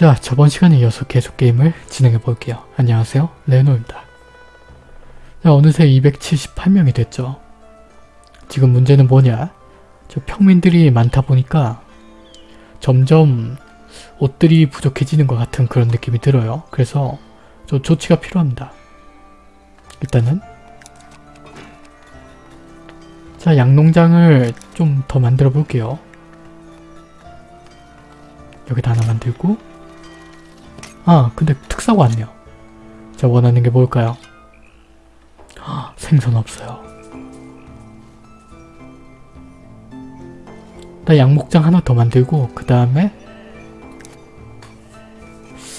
자, 저번 시간에 이어서 계속 게임을 진행해 볼게요. 안녕하세요, 레노입니다. 자, 어느새 278명이 됐죠. 지금 문제는 뭐냐? 저 평민들이 많다 보니까 점점 옷들이 부족해지는 것 같은 그런 느낌이 들어요. 그래서 좀 조치가 필요합니다. 일단은 자, 양농장을 좀 더 만들어 볼게요. 여기다 하나 만들고 아 근데 특사가 왔네요. 자 원하는 게 뭘까요? 아, 생선 없어요. 나 양목장 하나 더 만들고 그 다음에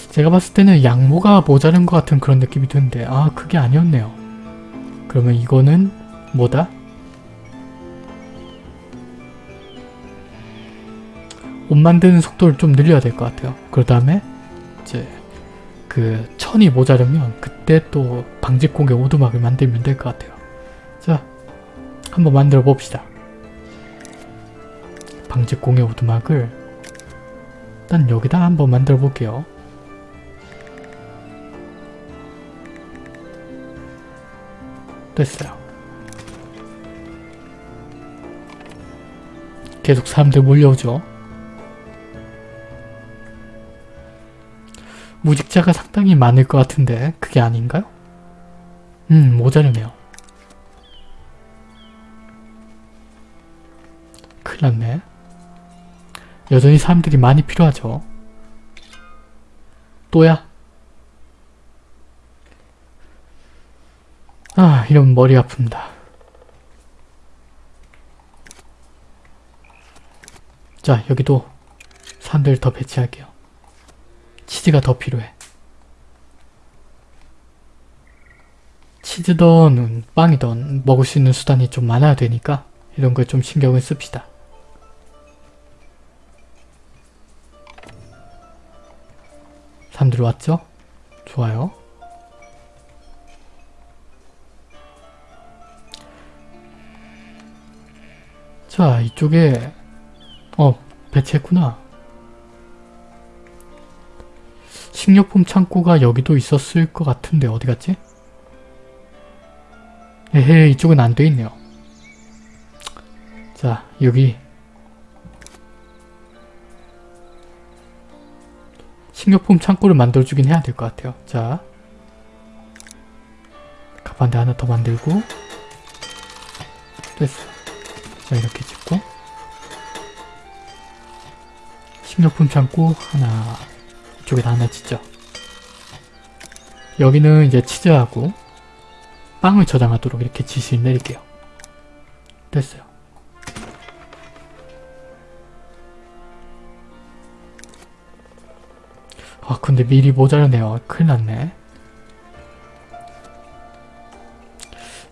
제가 봤을 때는 양모가 모자른 것 같은 그런 느낌이 드는데 아 그게 아니었네요. 그러면 이거는 뭐다? 옷 만드는 속도를 좀 늘려야 될 것 같아요. 그 다음에 이제 그 천이 모자르면 그때 또 방직공의 오두막을 만들면 될 것 같아요. 자, 한번 만들어 봅시다. 방직공의 오두막을 일단 여기다 한번 만들어 볼게요. 됐어요. 계속 사람들 몰려오죠. 무직자가 상당히 많을 것 같은데 그게 아닌가요? 음 모자르네요. 큰일 났네. 여전히 사람들이 많이 필요하죠. 또야? 아 이러면 머리 아픕니다. 자 여기도 사람들 더 배치할게요. 치즈가 더 필요해. 치즈든 빵이든 먹을 수 있는 수단이 좀 많아야 되니까 이런 걸 좀 신경을 씁시다. 사람들 왔죠? 좋아요. 자 이쪽에 어 배치했구나. 식료품 창고가 여기도 있었을 것 같은데 어디 갔지? 에헤 이쪽은 안 돼 있네요. 자 여기 식료품 창고를 만들어주긴 해야 될 것 같아요. 자 가판대 하나 더 만들고 됐어. 자 이렇게 짓고 식료품 창고 하나 이쪽에다 하나 짓죠. 여기는 이제 치즈하고 빵을 저장하도록 이렇게 지시를 내릴게요. 됐어요. 아 근데 미리 모자르네요. 큰일 났네.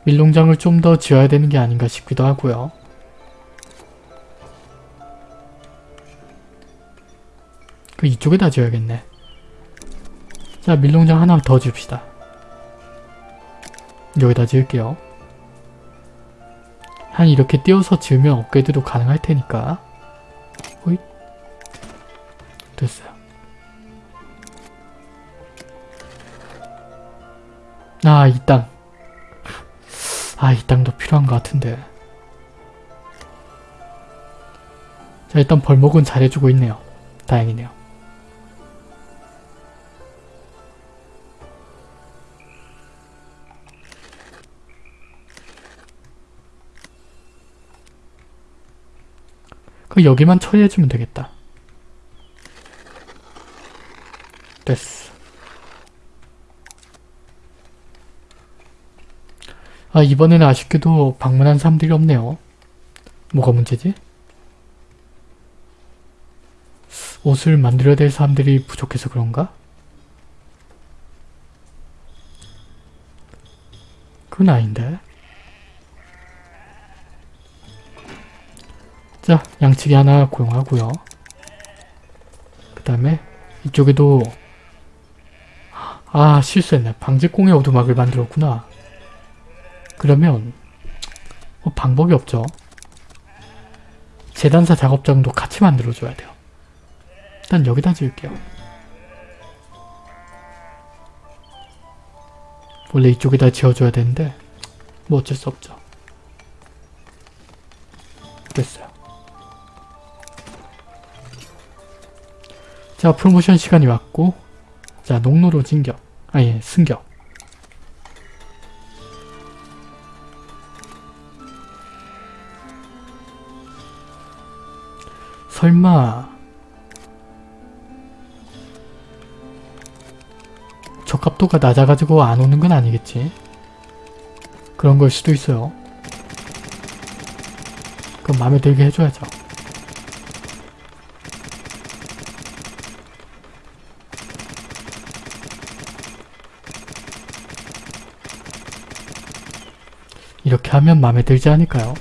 밀농장을 좀 더 지어야 되는 게 아닌가 싶기도 하고요. 그 이쪽에다 지어야겠네. 자 밀농장 하나 더 줍시다. 여기다 지을게요. 한 이렇게 띄워서 지으면 업그레이드도 가능할 테니까 호잇 됐어요. 아 이 땅. 아 이 땅도 필요한 것 같은데. 자 일단 벌목은 잘해주고 있네요. 다행이네요. 여기만 처리해주면 되겠다. 됐어. 아 이번에는 아쉽게도 방문한 사람들이 없네요. 뭐가 문제지? 옷을 만들어야 될 사람들이 부족해서 그런가? 그건 아닌데. 자 양치기 하나 고용하고요. 그 다음에 이쪽에도 아 실수했네. 방직공의 오두막을 만들었구나. 그러면 뭐 방법이 없죠. 재단사 작업장도 같이 만들어줘야 돼요. 일단 여기다 지을게요. 원래 이쪽에다 지어줘야 되는데 뭐 어쩔 수 없죠. 됐어요. 자 프로모션 시간이 왔고 자 농로로 진격 아예 승격 설마 적합도가 낮아가지고 안 오는 건 아니겠지? 그런 걸 수도 있어요. 그럼 마음에 들게 해줘야죠. 이렇게 하면 마음에 들지 않을까요?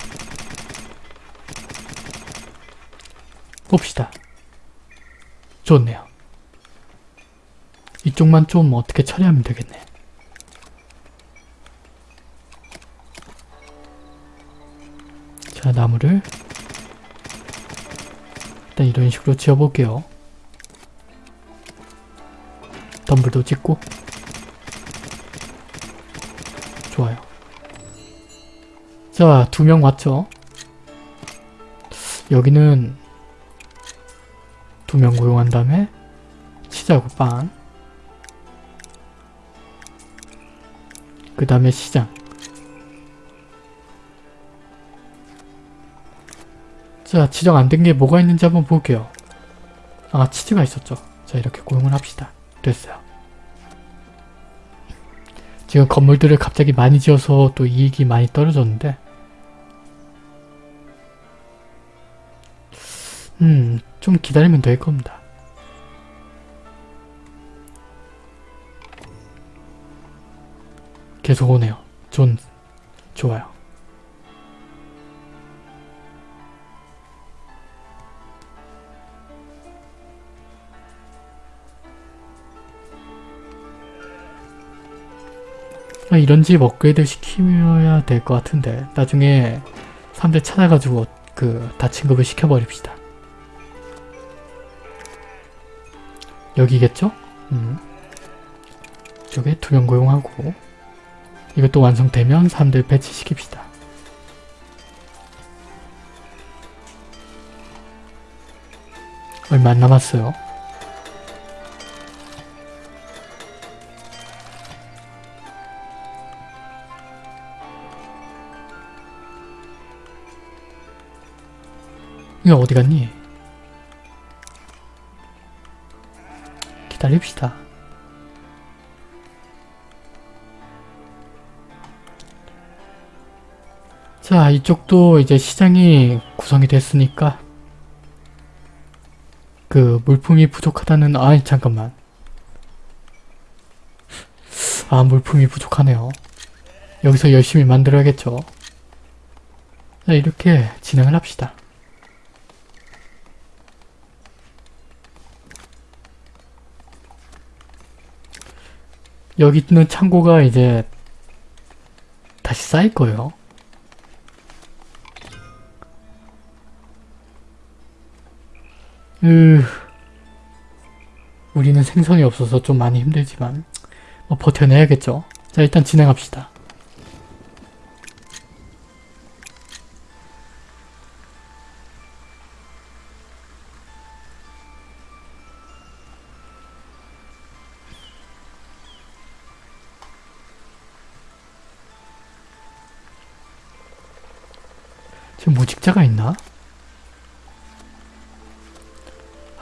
봅시다. 좋네요. 이쪽만 좀 어떻게 처리하면 되겠네. 자, 나무를 일단 이런 식으로 지어볼게요. 덤블도 찍고 좋아요. 자, 두 명 왔죠? 여기는 두 명 고용한 다음에 치자고 빵. 그 다음에 시장. 자, 지정 안 된 게 뭐가 있는지 한번 볼게요. 아, 치즈가 있었죠. 자, 이렇게 고용을 합시다. 됐어요. 지금 건물들을 갑자기 많이 지어서 또 이익이 많이 떨어졌는데 음, 좀 기다리면 될 겁니다. 계속 오네요. 존, 좋아요. 아, 이런 집 업그레이드 시키어야 될 것 같은데 나중에 사람들 찾아가지고 그 다친급을 시켜버립시다. 여기겠죠? 음. 이쪽에 투명 고용하고 이것도 완성되면 사람들 배치시킵시다. 얼마 안 남았어요. 이거 어디 갔니? 기다립시다. 자, 이쪽도 이제 시장이 구성이 됐으니까 그 물품이 부족하다는 아이 잠깐만 아 물품이 부족하네요. 여기서 열심히 만들어야겠죠. 자, 이렇게 진행을 합시다. 여기 있는 창고가 이제 다시 쌓일 거예요. 으... 우리는 생선이 없어서 좀 많이 힘들지만 뭐 버텨내야겠죠. 자 일단 진행합시다.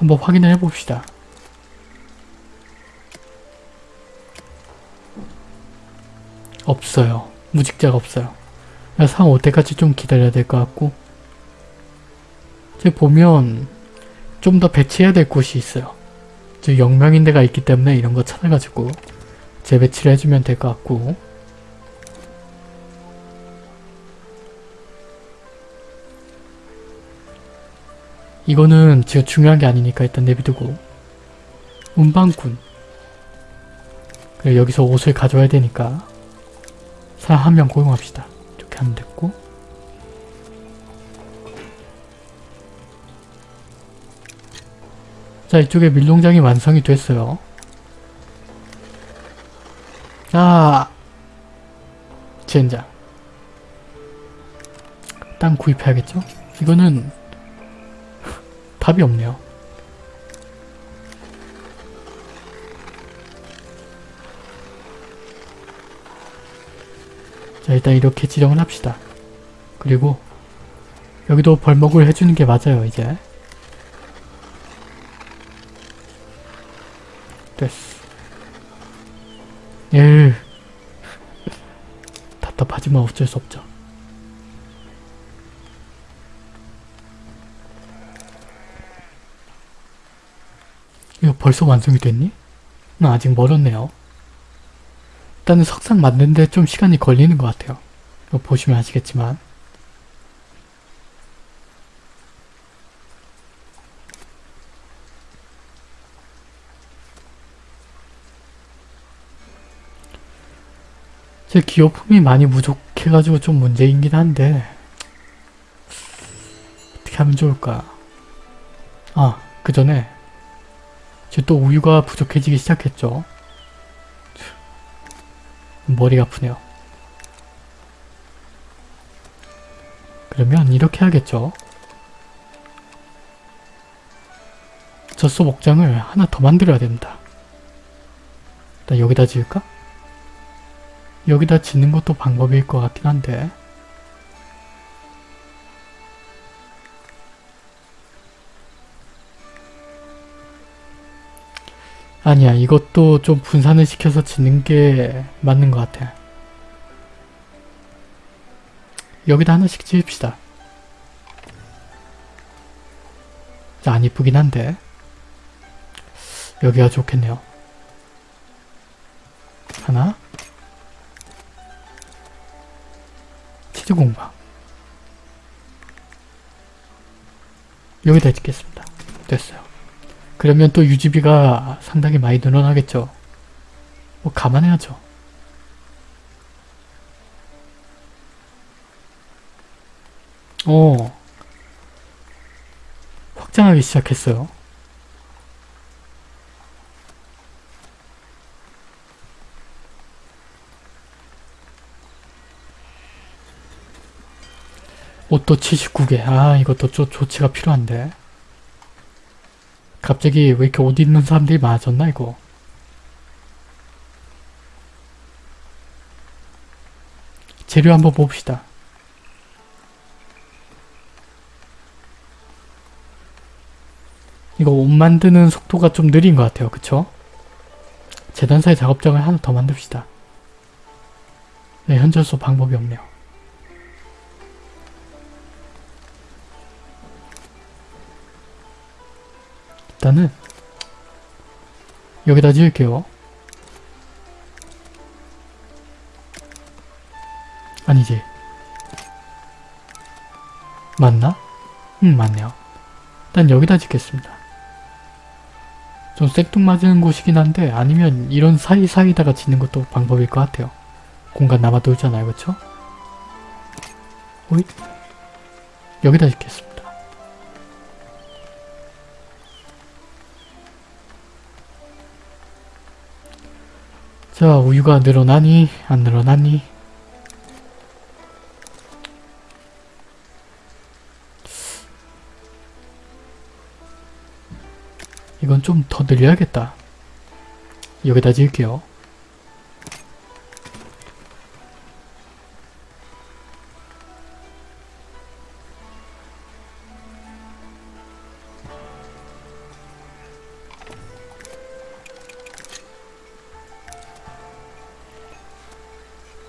한번 확인을 해봅시다. 없어요. 무직자가 없어요. 상올 때까지 좀 기다려야 될 것 같고 지금 보면 좀 더 배치해야 될 곳이 있어요. 저 영명인 데가 있기 때문에 이런 거 찾아가지고 재배치를 해주면 될 것 같고 이거는 지금 중요한 게 아니니까 일단 내비두고. 운반꾼. 그래 여기서 옷을 가져와야 되니까 사람 한 명 고용합시다. 이렇게 하면 됐고. 자 이쪽에 밀농장이 완성이 됐어요. 자 젠장. 땅 구입해야겠죠? 이거는 답이 없네요. 자 일단 이렇게 지정을 합시다. 그리고 여기도 벌목을 해주는 게 맞아요 이제. 됐어. 예. 답답하지만 어쩔 수 없죠. 벌써 완성이 됐니? 나 아직 멀었네요. 일단은 석상 만드는데 좀 시간이 걸리는 것 같아요. 보시면 아시겠지만 제 기호품이 많이 부족해가지고 좀 문제이긴 한데 어떻게 하면 좋을까? 아, 그 전에 이제 또 우유가 부족해지기 시작했죠. 머리가 아프네요. 그러면 이렇게 하겠죠. 젖소 목장을 하나 더 만들어야 됩니다. 일단 여기다 지을까? 여기다 짓는 것도 방법일 것 같긴 한데 아니야 이것도 좀 분산을 시켜서 짓는 게 맞는 것 같아. 여기다 하나씩 지읍시다. 자, 안 이쁘긴 한데. 여기가 좋겠네요. 하나. 치즈 공방. 여기다 짓겠습니다. 됐어요 그러면 또 유지비가 상당히 많이 늘어나겠죠. 뭐 감안해야죠. 어 확장하기 시작했어요. 옷도 79개. 아 이것도 좀 조치가 필요한데. 갑자기 왜 이렇게 옷 입는 사람들이 많아졌나 이거? 재료 한번 봅시다. 이거 옷 만드는 속도가 좀 느린 것 같아요. 그쵸? 재단사의 작업장을 하나 더 만듭시다. 네 현재로서 방법이 없네요 일단은 여기다 지을게요. 아니지. 맞나? 응 맞네요. 일단 여기다 짓겠습니다. 좀 생뚱맞은 곳이긴 한데 아니면 이런 사이사이다가 짓는 것도 방법일 것 같아요. 공간 남아돌잖아요. 그쵸? 오잇 여기다 짓겠습니다. 자 우유가 늘어나니 안 늘어나니? 이건 좀 더 늘려야겠다. 여기다 지을게요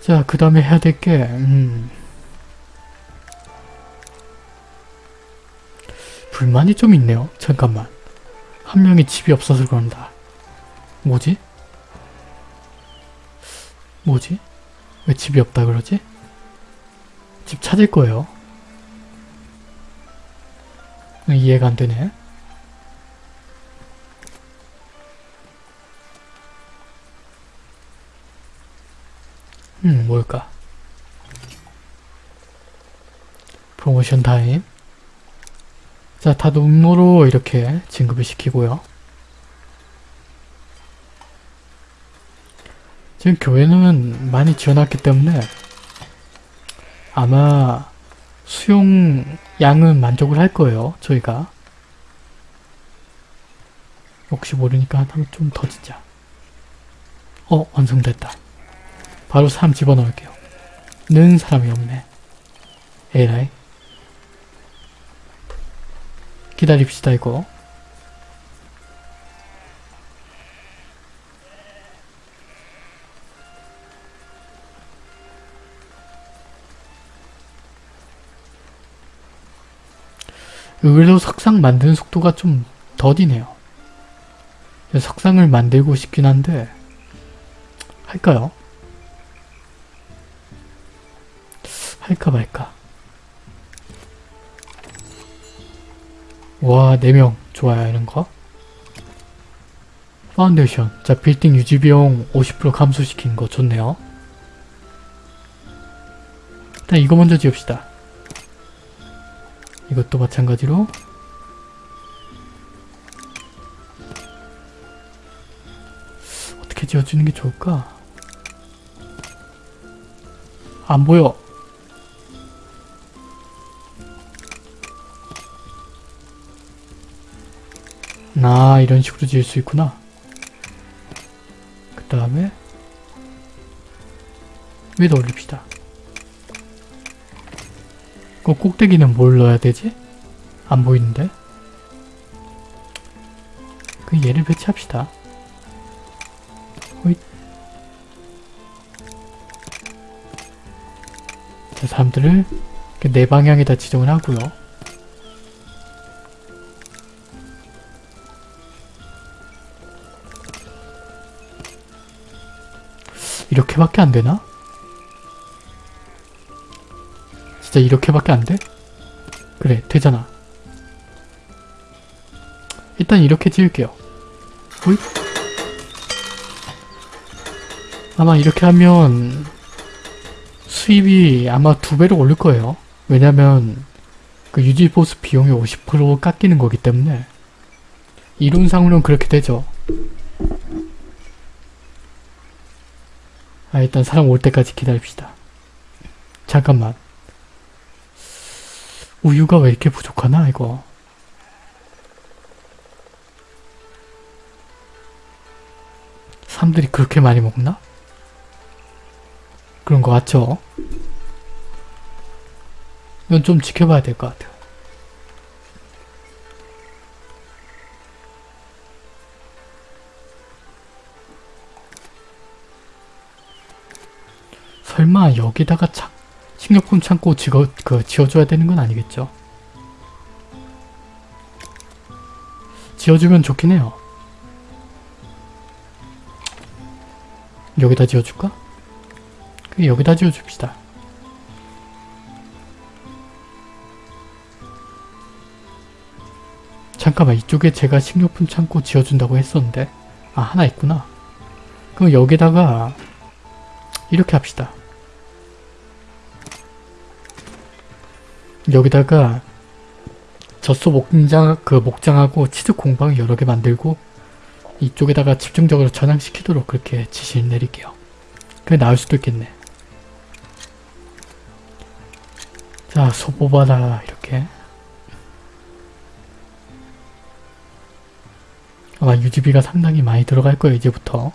자, 그 다음에 해야 될 게, 음. 불만이 좀 있네요. 잠깐만. 한 명이 집이 없어서 그런다. 뭐지? 뭐지? 왜 집이 없다 그러지? 집 찾을 거예요. 이해가 안 되네. 모션 타임. 자, 다 농로로 이렇게 진급을 시키고요. 지금 교회는 많이 지어놨기 때문에 아마 수용 양은 만족을 할 거예요. 저희가. 혹시 모르니까 한번 좀더 짓자. 어 완성됐다. 바로 사람 집어넣을게요. 는 사람이 없네. 에라이. 기다립시다 이거. 의외로 석상 만드는 속도가 좀 더디네요. 석상을 만들고 싶긴 한데 할까요? 할까 말까 와 4명 좋아요 이런거? 파운데이션. 자 빌딩 유지비용 50% 감소시킨 거 좋네요. 일단 이거 먼저 지읍시다. 이것도 마찬가지로. 어떻게 지어주는 게 좋을까? 안 보여. 나 이런 식으로 지을 수 있구나. 그 다음에 위에다 올립시다. 그 꼭대기는 뭘 넣어야 되지? 안 보이는데? 그 얘를 배치합시다. 호잇. 자, 사람들을 이렇게 네 방향에다 지정을 하고요. 이렇게밖에 안 되나? 진짜 이렇게밖에 안 돼? 그래, 되잖아. 일단 이렇게 지을게요. 호잇. 아마 이렇게 하면 수입이 아마 두 배로 오를 거예요. 왜냐면 그 유지 보수 비용이 50% 깎이는 거기 때문에 이론상으로는 그렇게 되죠. 아 일단 사람 올 때까지 기다립시다. 잠깐만. 우유가 왜 이렇게 부족하나 이거. 사람들이 그렇게 많이 먹나? 그런 거 같죠? 이건 좀 지켜봐야 될 것 같아요. 설마 여기다가 차, 식료품 창고 지어, 그, 지어줘야 되는 건 아니겠죠? 지어주면 좋긴 해요. 여기다 지어줄까? 그 여기다 지어줍시다. 잠깐만 이쪽에 제가 식료품 창고 지어준다고 했었는데 아 하나 있구나. 그럼 여기다가 이렇게 합시다. 여기다가 젖소 목장 그 목장하고 치즈 공방 여러 개 만들고 이쪽에다가 집중적으로 저장시키도록 그렇게 지시를 내릴게요. 그게 나을 수도 있겠네. 자, 소 뽑아라 이렇게. 아마 유지비가 상당히 많이 들어갈 거예요, 이제부터.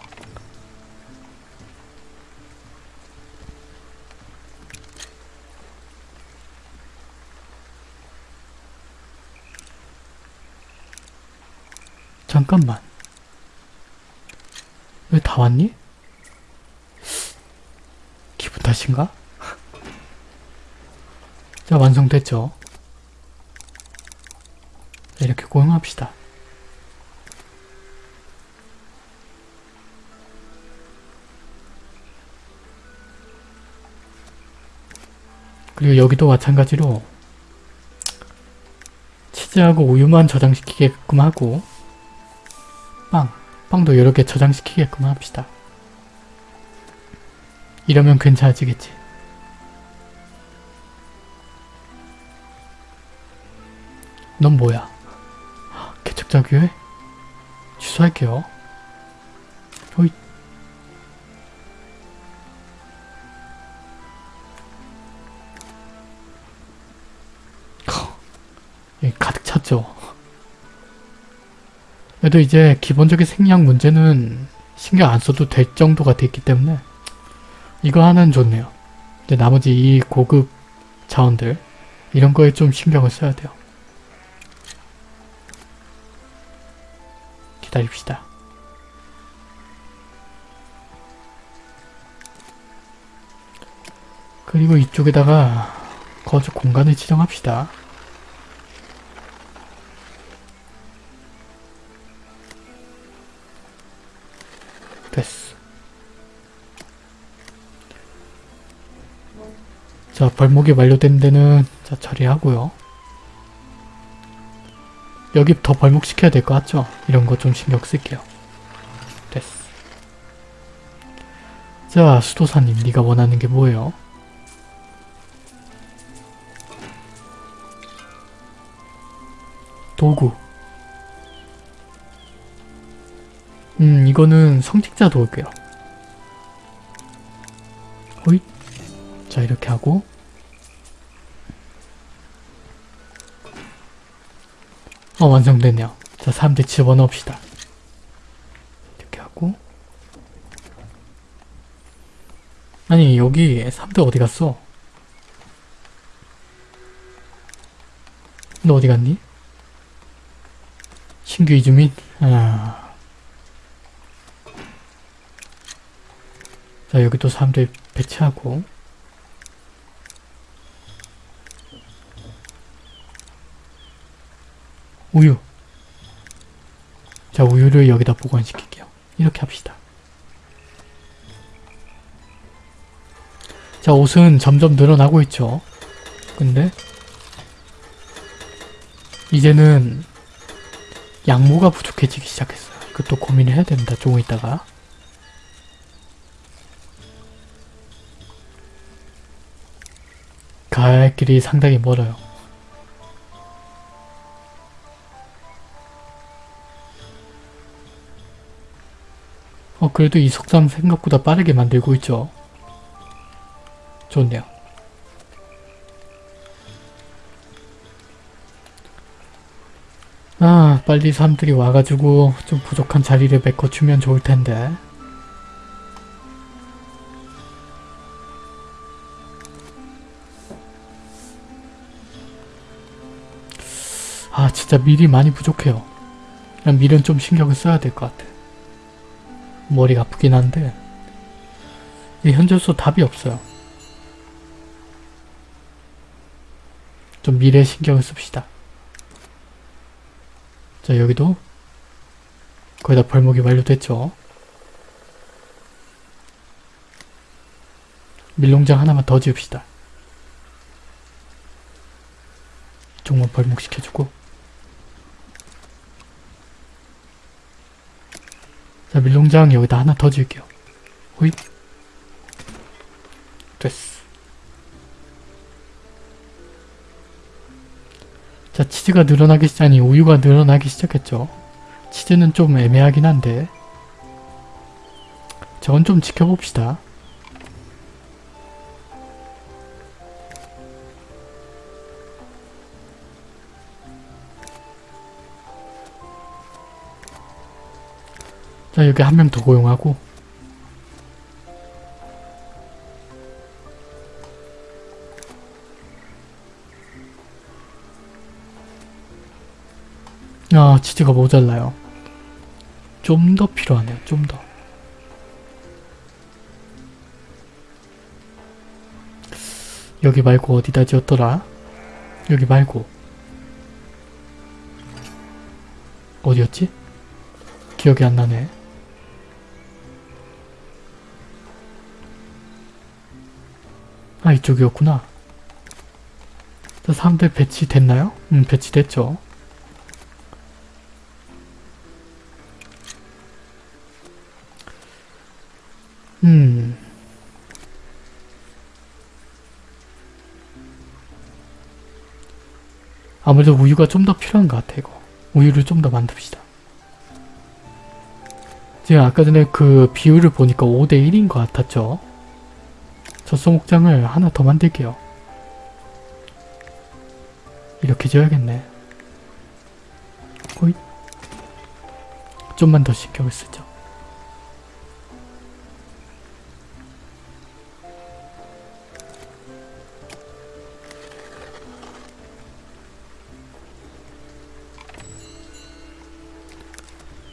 잠깐만. 왜 다 왔니? 기분 탓인가? 자, 완성됐죠? 자, 이렇게 고용합시다. 그리고 여기도 마찬가지로 치즈하고 우유만 저장시키게끔 하고 빵. 빵도 여러 개 저장시키게끔 합시다. 이러면 괜찮아지겠지. 넌 뭐야? 개척자 교회? 취소할게요. 호이. 가득 찼죠? 그래도 이제 기본적인 생략 문제는 신경 안 써도 될 정도가 됐기 때문에 이거 하나는 좋네요. 근데 나머지 이 고급 자원들 이런 거에 좀 신경을 써야 돼요. 기다립시다. 그리고 이쪽에다가 거주 공간을 지정합시다. 자, 벌목이 완료된 데는 자 처리하고요. 여기 더 벌목시켜야 될 것 같죠? 이런 거 좀 신경 쓸게요. 됐어. 자, 수도사님, 네가 원하는 게 뭐예요? 도구. 음, 이거는 성직자 도구요. 호잇. 자, 이렇게 하고. 어, 완성됐네요. 자, 사람들 집어넣읍시다. 이렇게 하고. 아니, 여기 사람들 어디 갔어? 너 어디 갔니? 신규 이주민? 아. 자, 여기 또 사람들 배치하고. 우유. 자, 우유를 여기다 보관시킬게요. 이렇게 합시다. 자, 옷은 점점 늘어나고 있죠. 근데 이제는 양모가 부족해지기 시작했어요. 그것도 고민을 해야 됩니다. 조금 있다가. 갈 길이 상당히 멀어요. 그래도 이 속담 생각보다 빠르게 만들고 있죠. 좋네요. 아, 빨리 사람들이 와가지고 좀 부족한 자리를 메꿔주면 좋을 텐데. 아, 진짜 밀이 많이 부족해요. 그냥 밀은 좀 신경을 써야 될 것 같아. 머리가 아프긴 한데 이 현재로서 답이 없어요. 좀 미래에 신경을 씁시다. 자 여기도 거의 다 벌목이 완료됐죠. 밀농장 하나만 더 지읍시다. 이쪽만 벌목시켜주고 자 밀농장 여기다 하나 더 지을게요. 호잇 됐어. 자 치즈가 늘어나기 시작 아니 우유가 늘어나기 시작했죠. 치즈는 좀 애매하긴 한데 저건 좀 지켜봅시다. 자 여기 한 명 더 고용하고. 아 치즈가 모자라요. 좀 더 필요하네요 좀더. 여기 말고 어디다 지었더라? 여기 말고. 어디였지? 기억이 안 나네 아 이쪽이었구나. 자 사람들 배치됐나요? 음 배치됐죠. 음. 아무래도 우유가 좀 더 필요한 것 같아 이거. 우유를 좀 더 만듭시다. 지금 아까 전에 그 비율을 보니까 5대1인 것 같았죠 저 소목장을 하나 더 만들게요. 이렇게 지어야겠네. 호잇. 좀만 더 신경을 쓰죠.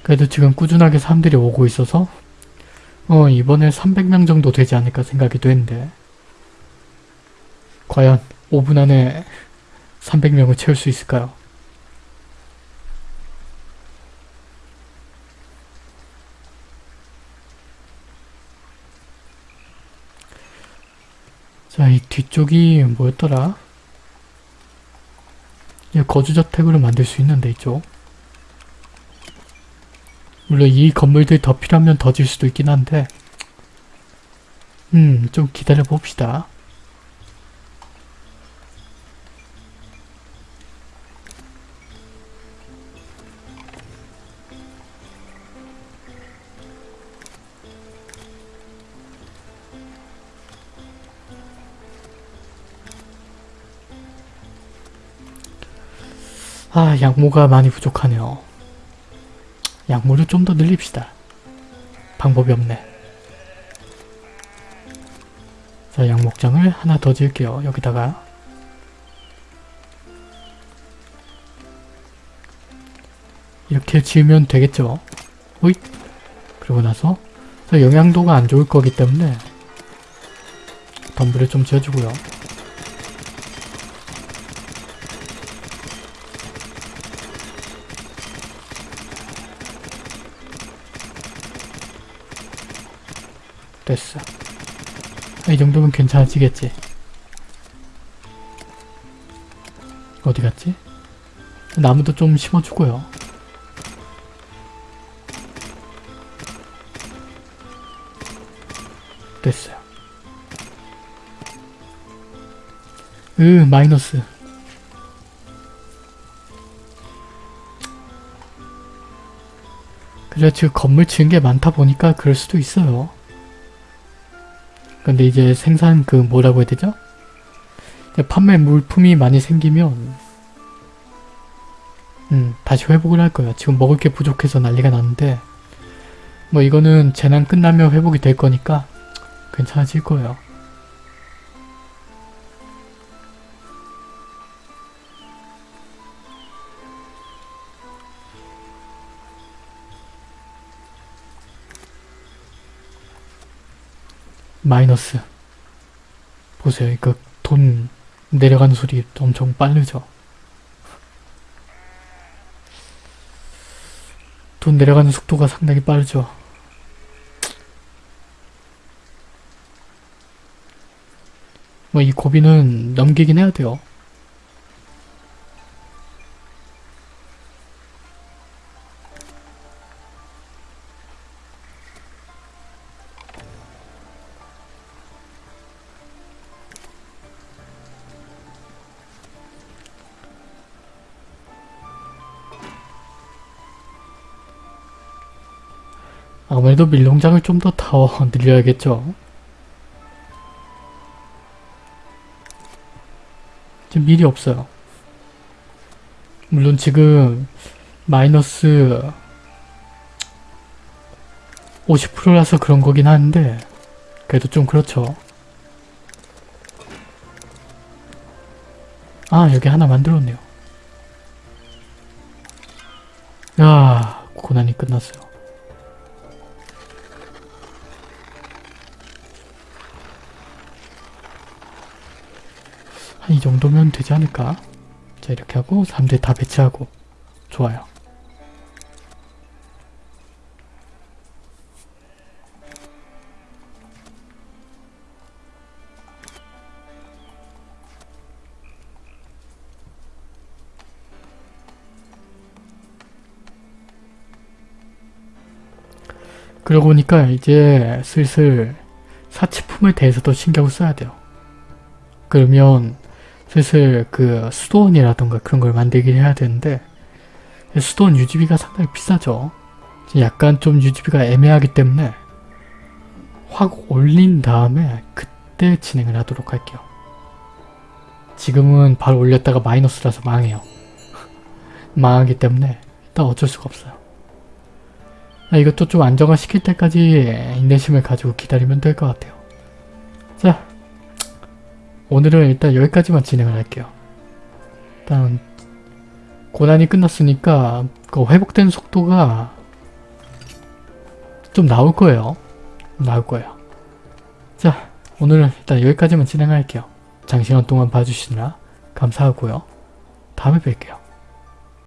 그래도 지금 꾸준하게 사람들이 오고 있어서 어 이번에 300명 정도 되지 않을까 생각이 되는데 과연 5분 안에 300명을 채울 수 있을까요? 자, 이 뒤쪽이 뭐였더라? 이 거주저택으로 만들 수 있는데 이쪽 물론 이 건물들이 더 필요하면 더 질 수도 있긴 한데 음, 좀 기다려 봅시다. 아, 양모가 많이 부족하네요. 양모를 좀더 늘립시다. 방법이 없네. 자, 양목장을 하나 더 지을게요. 여기다가. 이렇게 지으면 되겠죠. 호잇! 그러고 나서 자, 영양도가 안 좋을 거기 때문에 덤불을 좀 지어주고요. 됐어. 이 정도면 괜찮아지겠지. 어디 갔지? 나무도 좀 심어주고요. 됐어요. 으, 마이너스. 그래, 지금 건물 지은 게 많다 보니까 그럴 수도 있어요. 근데 이제 생산 그 뭐라고 해야 되죠? 판매 물품이 많이 생기면 음 다시 회복을 할 거예요. 지금 먹을 게 부족해서 난리가 났는데 뭐 이거는 재난 끝나면 회복이 될 거니까 괜찮아질 거예요. 마이너스. 보세요. 이거 돈 내려가는 소리 엄청 빠르죠? 돈 내려가는 속도가 상당히 빠르죠? 뭐 이 고비는 넘기긴 해야 돼요 아무래도 밀농장을 좀 더 더 늘려야겠죠. 지금 밀이 없어요. 물론 지금 마이너스 50%라서 그런 거긴 한데 그래도 좀 그렇죠. 아 여기 하나 만들었네요. 야 고난이 끝났어요. 이 정도면 되지 않을까? 자 이렇게 하고 사람들 다 배치하고 좋아요. 그러고 보니까 이제 슬슬 사치품에 대해서도 신경을 써야 돼요. 그러면 슬슬 그 수도원이라던가 그런 걸 만들긴 해야 되는데 수도원 유지비가 상당히 비싸죠. 약간 좀 유지비가 애매하기 때문에 확 올린 다음에 그때 진행을 하도록 할게요. 지금은 바로 올렸다가 마이너스라서 망해요. 망하기 때문에 일단 어쩔 수가 없어요. 아, 이것도 좀 안정화 시킬 때까지 인내심을 가지고 기다리면 될 것 같아요. 자, 오늘은 일단 여기까지만 진행을 할게요. 일단 고난이 끝났으니까 그 회복된 속도가 좀 나올 거예요. 나올 거예요. 자, 오늘은 일단 여기까지만 진행할게요. 장시간 동안 봐주시느라 감사하고요. 다음에 뵐게요.